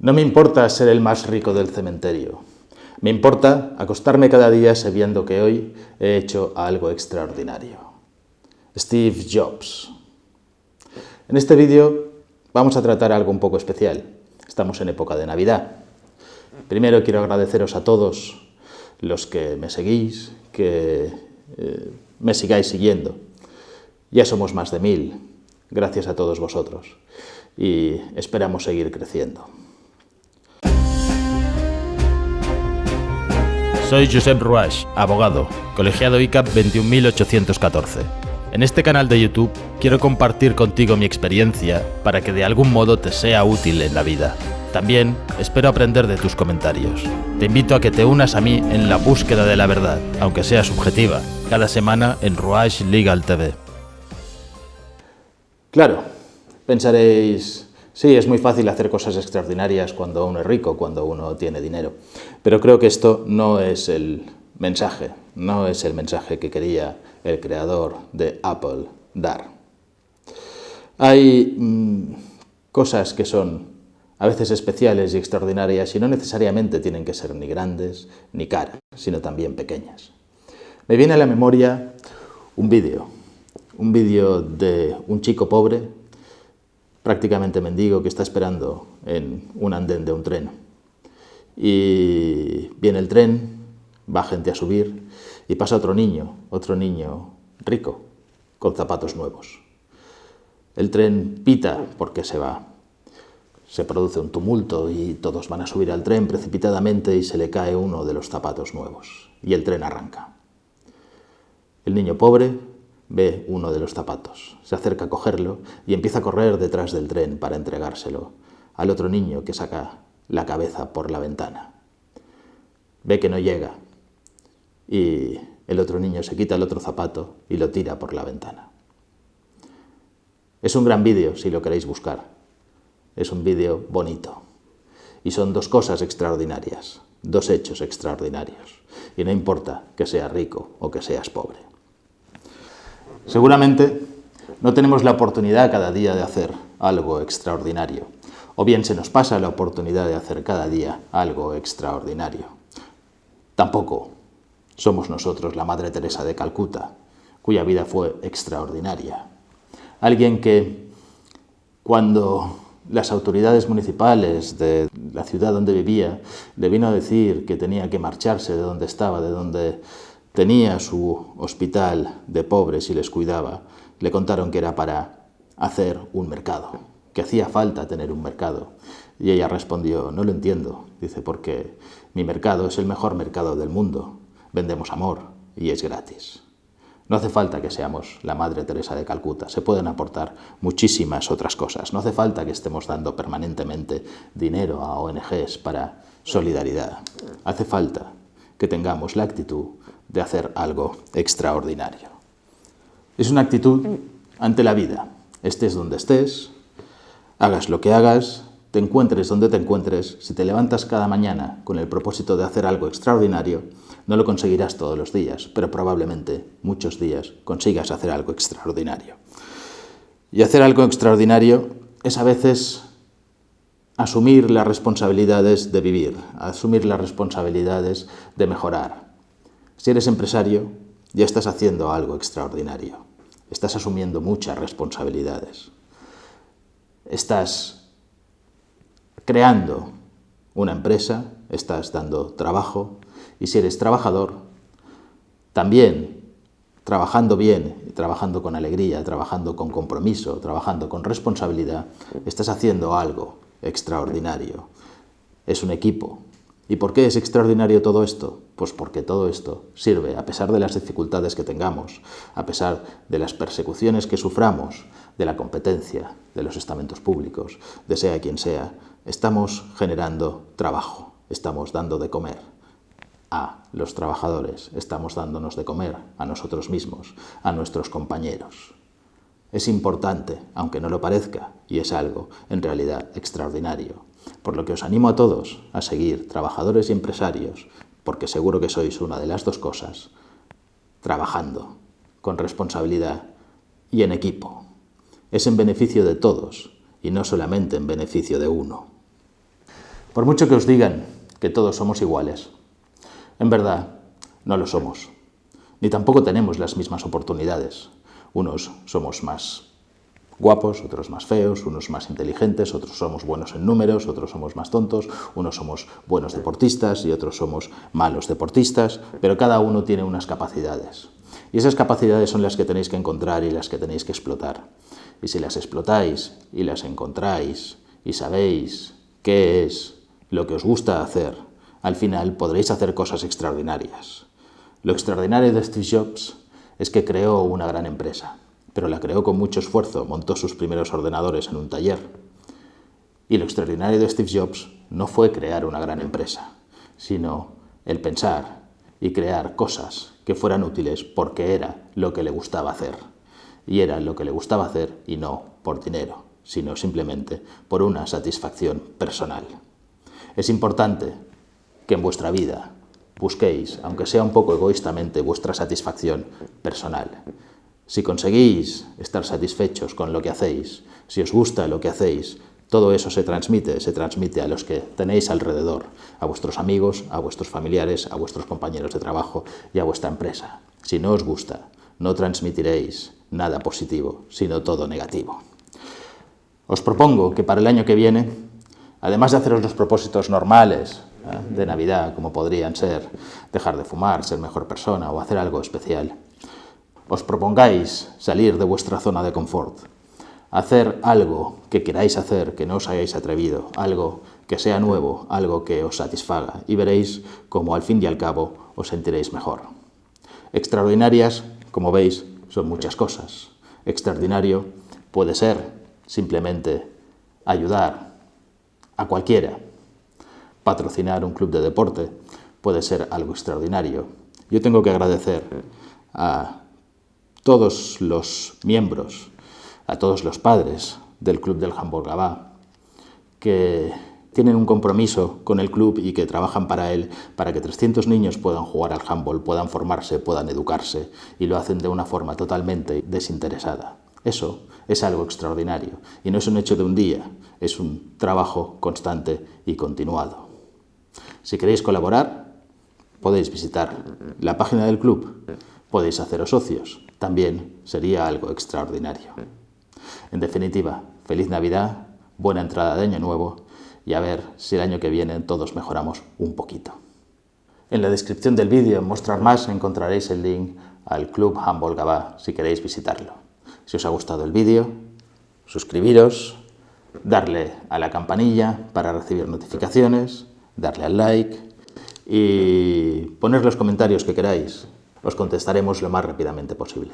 No me importa ser el más rico del cementerio. Me importa acostarme cada día sabiendo que hoy he hecho algo extraordinario. Steve Jobs. En este vídeo vamos a tratar algo un poco especial. Estamos en época de Navidad. Primero quiero agradeceros a todos los que me seguís, que eh, me sigáis siguiendo. Ya somos más de mil, gracias a todos vosotros, y esperamos seguir creciendo. Soy Josep Ruach, abogado, colegiado ICAP 21814. En este canal de YouTube quiero compartir contigo mi experiencia para que de algún modo te sea útil en la vida. También espero aprender de tus comentarios. Te invito a que te unas a mí en la búsqueda de la verdad, aunque sea subjetiva, cada semana en Ruach Legal TV. Claro, pensaréis, Sí, es muy fácil hacer cosas extraordinarias cuando uno es rico, cuando uno tiene dinero, pero creo que esto no es el mensaje, no es el mensaje que quería el creador de Apple dar. Hay mm, cosas que son a veces especiales y extraordinarias y no necesariamente tienen que ser ni grandes ni caras, sino también pequeñas. Me viene a la memoria un vídeo, un vídeo de un chico pobre prácticamente mendigo que está esperando en un andén de un tren. Y viene el tren, va gente a subir y pasa otro niño, otro niño rico, con zapatos nuevos. El tren pita porque se va. Se produce un tumulto y todos van a subir al tren precipitadamente y se le cae uno de los zapatos nuevos. Y el tren arranca. El niño pobre Ve uno de los zapatos, se acerca a cogerlo y empieza a correr detrás del tren para entregárselo al otro niño que saca la cabeza por la ventana. Ve que no llega y el otro niño se quita el otro zapato y lo tira por la ventana. Es un gran vídeo si lo queréis buscar. Es un vídeo bonito. Y son dos cosas extraordinarias, dos hechos extraordinarios. Y no importa que seas rico o que seas pobre. Seguramente no tenemos la oportunidad cada día de hacer algo extraordinario, o bien se nos pasa la oportunidad de hacer cada día algo extraordinario. Tampoco somos nosotros la Madre Teresa de Calcuta, cuya vida fue extraordinaria. Alguien que cuando las autoridades municipales de la ciudad donde vivía le vino a decir que tenía que marcharse de donde estaba, de donde tenía su hospital de pobres y les cuidaba, le contaron que era para hacer un mercado, que hacía falta tener un mercado. Y ella respondió, no lo entiendo, dice, porque mi mercado es el mejor mercado del mundo, vendemos amor y es gratis. No hace falta que seamos la Madre Teresa de Calcuta, se pueden aportar muchísimas otras cosas. No hace falta que estemos dando permanentemente dinero a ONGs para solidaridad. Hace falta que tengamos la actitud de hacer algo extraordinario. Es una actitud ante la vida. Estés donde estés, hagas lo que hagas, te encuentres donde te encuentres, si te levantas cada mañana con el propósito de hacer algo extraordinario, no lo conseguirás todos los días, pero probablemente muchos días consigas hacer algo extraordinario. Y hacer algo extraordinario es a veces asumir las responsabilidades de vivir, asumir las responsabilidades de mejorar, si eres empresario, ya estás haciendo algo extraordinario. Estás asumiendo muchas responsabilidades. Estás creando una empresa, estás dando trabajo, y si eres trabajador, también trabajando bien, trabajando con alegría, trabajando con compromiso, trabajando con responsabilidad, estás haciendo algo extraordinario. Es un equipo, ¿Y por qué es extraordinario todo esto? Pues porque todo esto sirve, a pesar de las dificultades que tengamos, a pesar de las persecuciones que suframos, de la competencia, de los estamentos públicos, de sea quien sea, estamos generando trabajo, estamos dando de comer a los trabajadores, estamos dándonos de comer a nosotros mismos, a nuestros compañeros. Es importante, aunque no lo parezca, y es algo en realidad extraordinario, por lo que os animo a todos a seguir, trabajadores y empresarios, porque seguro que sois una de las dos cosas, trabajando con responsabilidad y en equipo. Es en beneficio de todos y no solamente en beneficio de uno. Por mucho que os digan que todos somos iguales, en verdad no lo somos, ni tampoco tenemos las mismas oportunidades. Unos somos más guapos, otros más feos, unos más inteligentes, otros somos buenos en números, otros somos más tontos, unos somos buenos deportistas y otros somos malos deportistas, pero cada uno tiene unas capacidades. Y esas capacidades son las que tenéis que encontrar y las que tenéis que explotar. Y si las explotáis y las encontráis y sabéis qué es lo que os gusta hacer, al final podréis hacer cosas extraordinarias. Lo extraordinario de Steve Jobs es que creó una gran empresa pero la creó con mucho esfuerzo, montó sus primeros ordenadores en un taller. Y lo extraordinario de Steve Jobs no fue crear una gran empresa, sino el pensar y crear cosas que fueran útiles porque era lo que le gustaba hacer. Y era lo que le gustaba hacer y no por dinero, sino simplemente por una satisfacción personal. Es importante que en vuestra vida busquéis, aunque sea un poco egoístamente, vuestra satisfacción personal. Si conseguís estar satisfechos con lo que hacéis, si os gusta lo que hacéis, todo eso se transmite, se transmite a los que tenéis alrededor, a vuestros amigos, a vuestros familiares, a vuestros compañeros de trabajo y a vuestra empresa. Si no os gusta, no transmitiréis nada positivo, sino todo negativo. Os propongo que para el año que viene, además de haceros los propósitos normales ¿eh? de Navidad, como podrían ser dejar de fumar, ser mejor persona o hacer algo especial, os propongáis salir de vuestra zona de confort, hacer algo que queráis hacer, que no os hayáis atrevido, algo que sea nuevo, algo que os satisfaga, y veréis cómo al fin y al cabo os sentiréis mejor. Extraordinarias, como veis, son muchas cosas. Extraordinario puede ser simplemente ayudar a cualquiera. Patrocinar un club de deporte puede ser algo extraordinario. Yo tengo que agradecer a todos los miembros, a todos los padres del Club del Handball Gabá, que tienen un compromiso con el club y que trabajan para él, para que 300 niños puedan jugar al handball, puedan formarse, puedan educarse, y lo hacen de una forma totalmente desinteresada. Eso es algo extraordinario, y no es un hecho de un día, es un trabajo constante y continuado. Si queréis colaborar, podéis visitar la página del club, podéis haceros socios, también sería algo extraordinario. En definitiva, feliz Navidad, buena entrada de Año Nuevo y a ver si el año que viene todos mejoramos un poquito. En la descripción del vídeo, Mostrar Más, encontraréis el link al Club Humboldt Gabá si queréis visitarlo. Si os ha gustado el vídeo, suscribiros, darle a la campanilla para recibir notificaciones, darle al like y poner los comentarios que queráis os contestaremos lo más rápidamente posible.